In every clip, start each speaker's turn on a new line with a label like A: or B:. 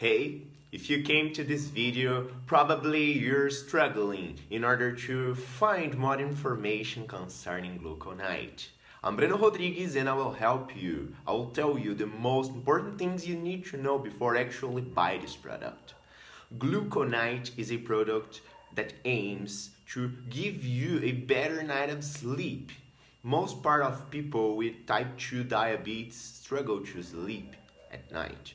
A: Hey, if you came to this video, probably you're struggling in order to find more information concerning gluconite. I'm Breno Rodrigues and I will help you. I will tell you the most important things you need to know before actually buy this product. Gluconite is a product that aims to give you a better night of sleep. Most part of people with type 2 diabetes struggle to sleep at night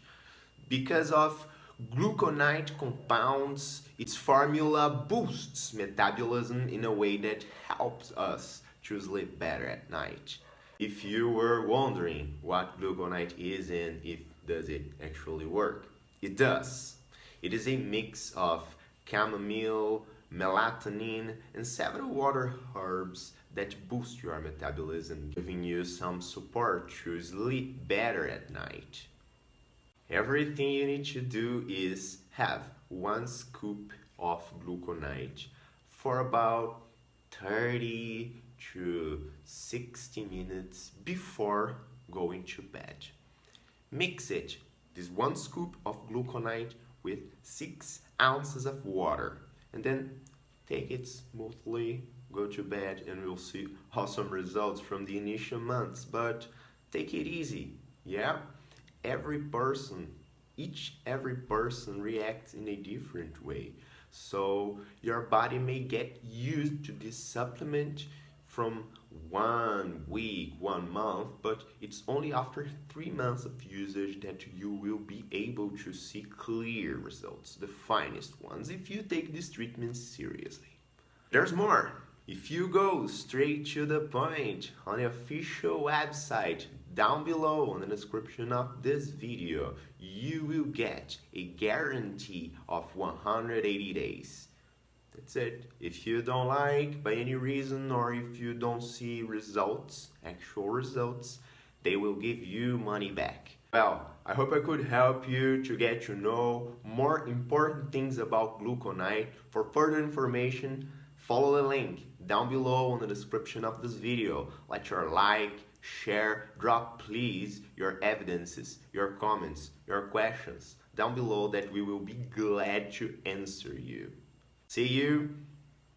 A: because of gluconite compounds, its formula boosts metabolism in a way that helps us to sleep better at night. If you were wondering what gluconite is and if does it actually work, it does. It is a mix of chamomile, melatonin, and several other herbs that boost your metabolism, giving you some support to sleep better at night. Everything you need to do is have one scoop of gluconite for about 30 to 60 minutes before going to bed. Mix it, this one scoop of gluconite with 6 ounces of water and then take it smoothly, go to bed and we'll see awesome results from the initial months but take it easy, yeah? Every person each every person reacts in a different way. So your body may get used to this supplement from one week one month but it's only after three months of usage that you will be able to see clear results the finest ones if you take this treatment seriously. There's more. If you go straight to the point on the official website down below in the description of this video, you will get a guarantee of 180 days. That's it. If you don't like by any reason or if you don't see results, actual results, they will give you money back. Well, I hope I could help you to get to know more important things about gluconite. For further information, follow the link down below in the description of this video. Let your like, share, drop please your evidences, your comments, your questions down below that we will be glad to answer you. See you